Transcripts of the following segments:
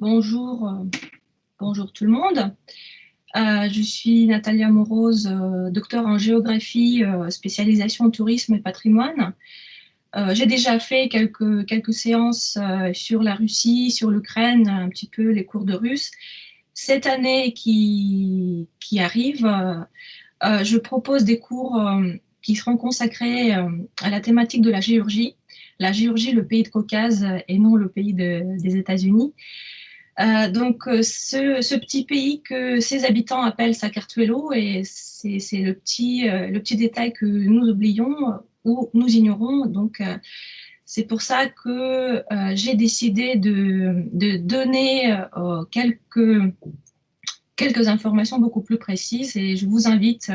Bonjour, euh, bonjour tout le monde. Euh, je suis Natalia Morose, euh, docteur en géographie, spécialisation tourisme et patrimoine. J'ai déjà fait quelques, séances sur la Russie, sur l'Ukraine, un petit peu les cours de russe. Cette année qui, qui arrive, je propose des cours qui seront consacrés à la thématique de la Géorgie. La Géorgie, le pays de Caucase et non le pays des États-Unis. Euh, donc, euh, ce, petit pays que ses habitants appellent Sakartvelo, et c'est le petit, euh, le petit détail que nous oublions ou nous ignorons. Donc, c'est pour ça que j'ai décidé de, de donner quelques, quelques informations beaucoup plus précises et je vous invite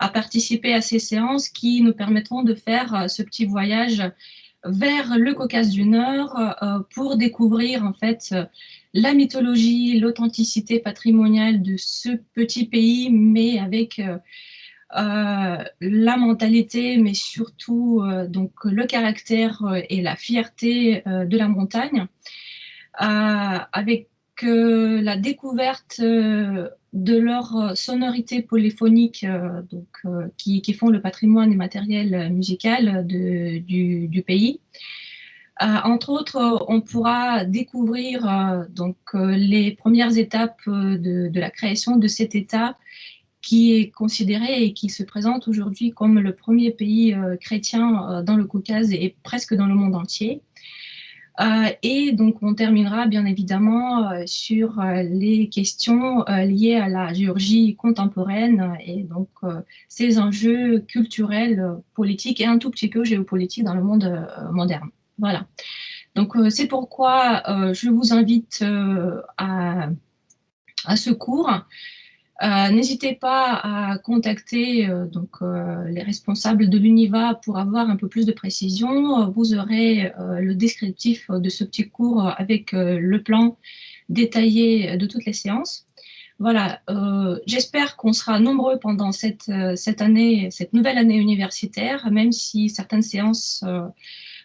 à participer à ces séances qui nous permettront de faire ce petit voyage vers le Caucase du Nord pour découvrir en fait la mythologie, l'authenticité patrimoniale de ce petit pays, mais avec euh, euh, la mentalité, mais surtout euh, donc le caractère et la fierté de la montagne, avec la découverte de leur sonorité polyphonique qui, font le patrimoine immatériel musical du, pays. Euh, entre autres, on pourra découvrir euh, donc, euh, les premières étapes de, la création de cet État qui est considéré et qui se présente aujourd'hui comme le premier pays chrétien dans le Caucase et presque dans le monde entier. et donc, on terminera bien évidemment sur les questions liées à la Géorgie contemporaine et donc ces enjeux culturels, politiques et un tout petit peu géopolitiques dans le monde moderne. Voilà. Donc, euh, c'est pourquoi euh, je vous invite euh, à, ce cours. N'hésitez pas à contacter donc, les responsables de l'UNIVA pour avoir un peu plus de précision. Vous aurez le descriptif de ce petit cours avec le plan détaillé de toutes les séances. Voilà, j'espère qu'on sera nombreux pendant cette, cette année, cette nouvelle année universitaire, même si certaines séances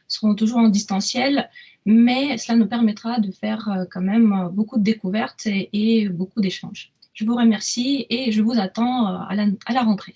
seront toujours en distanciel, mais cela nous permettra de faire euh, quand même euh, beaucoup de découvertes et, beaucoup d'échanges. Je vous remercie et je vous attends euh, à la rentrée.